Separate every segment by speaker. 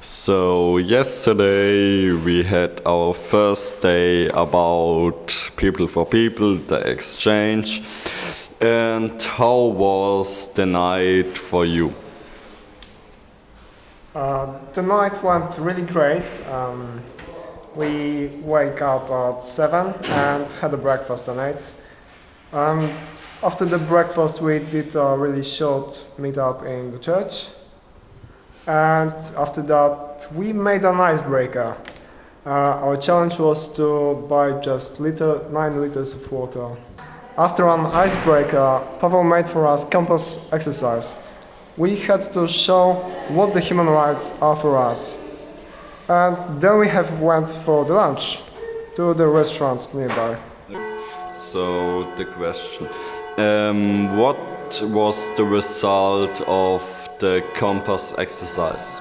Speaker 1: So yesterday we had our first day about people for people, the exchange. And how was the night for you?
Speaker 2: Uh, the night went really great. Um, we wake up at 7 and had a breakfast 8. Um, after the breakfast we did a really short meetup in the church and after that we made an icebreaker. Uh, our challenge was to buy just liter, 9 liters of water. After an icebreaker, Pavel made for us compass exercise. We had to show what the human rights are for us. And then we have went for the lunch to the restaurant nearby.
Speaker 1: So the question, um, what was the result of the compass exercise?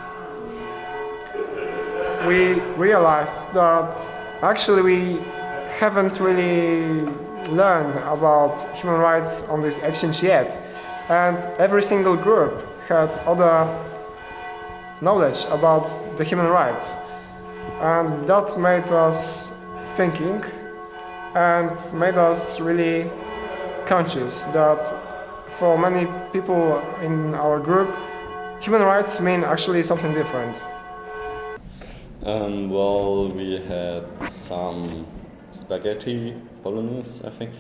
Speaker 2: We realized that actually we haven't really learned about human rights on this exchange yet. And every single group had other knowledge about the human rights. And that made us thinking and made us really conscious that for many people in our group, human rights mean actually something different.
Speaker 1: Um, well, we had some spaghetti bolognese, I think,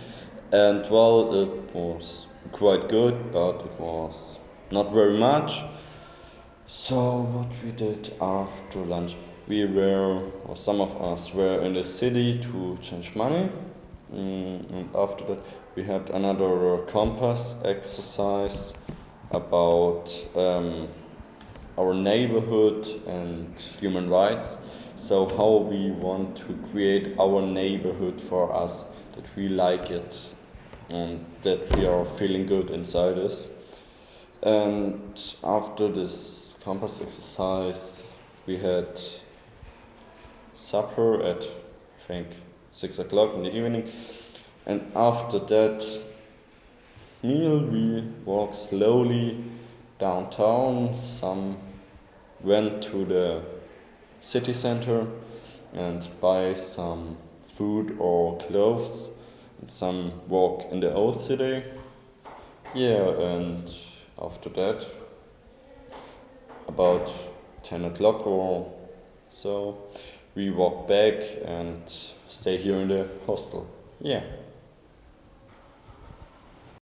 Speaker 1: and well, it was quite good, but it was not very much. So what we did after lunch, we were, or some of us were in the city to change money, mm, and after that we had another compass exercise about um, our neighborhood and human rights. So how we want to create our neighborhood for us, that we like it and that we are feeling good inside us. And after this compass exercise, we had supper at, I think, six o'clock in the evening. And after that meal, we walked slowly downtown. Some went to the city center and buy some food or clothes. And some walk in the old city. Yeah, and after that, about 10 o'clock or so, we walk back and stay here in the hostel. Yeah.